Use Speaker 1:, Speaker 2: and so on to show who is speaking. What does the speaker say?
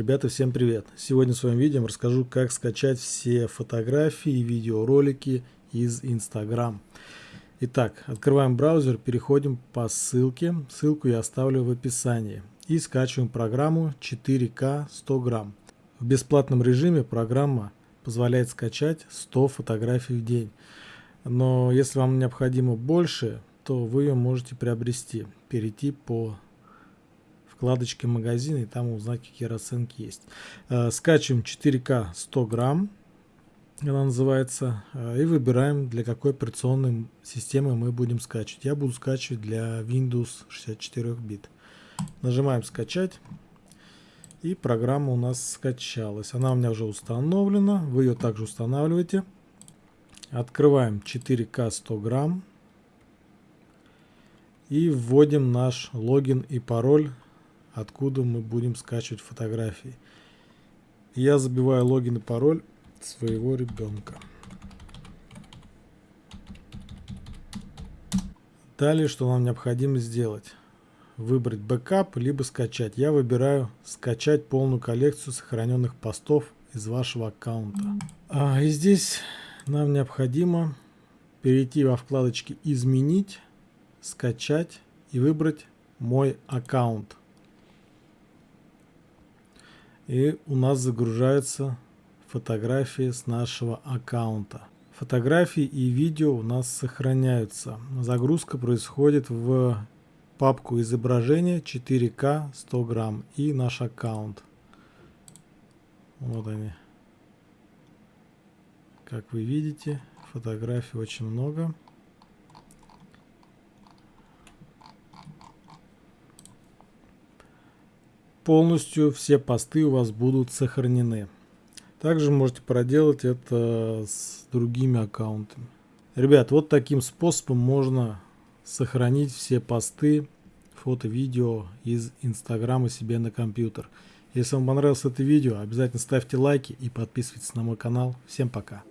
Speaker 1: Ребята, всем привет! Сегодня в своем видео расскажу, как скачать все фотографии и видеоролики из Instagram. Итак, открываем браузер, переходим по ссылке. Ссылку я оставлю в описании. И скачиваем программу 4К 100 грамм. В бесплатном режиме программа позволяет скачать 100 фотографий в день. Но если вам необходимо больше, то вы ее можете приобрести. Перейти по вкладочке магазина и там узнать, какие расценки есть. Скачиваем 4К 100 грамм, она называется, э, и выбираем, для какой операционной системы мы будем скачивать. Я буду скачивать для Windows 64 бит. Нажимаем скачать. И программа у нас скачалась. Она у меня уже установлена. Вы ее также устанавливаете. Открываем 4К 100 грамм. И вводим наш логин и пароль откуда мы будем скачивать фотографии. Я забиваю логин и пароль своего ребенка. Далее, что нам необходимо сделать? Выбрать бэкап, либо скачать. Я выбираю скачать полную коллекцию сохраненных постов из вашего аккаунта. А, и здесь нам необходимо перейти во вкладочке «Изменить», «Скачать» и выбрать «Мой аккаунт». И у нас загружаются фотографии с нашего аккаунта. Фотографии и видео у нас сохраняются. Загрузка происходит в папку изображения 4К 100 грамм и наш аккаунт. Вот они. Как вы видите, фотографий очень много. Полностью все посты у вас будут сохранены. Также можете проделать это с другими аккаунтами. Ребят, вот таким способом можно сохранить все посты, фото, видео из Инстаграма себе на компьютер. Если вам понравилось это видео, обязательно ставьте лайки и подписывайтесь на мой канал. Всем пока!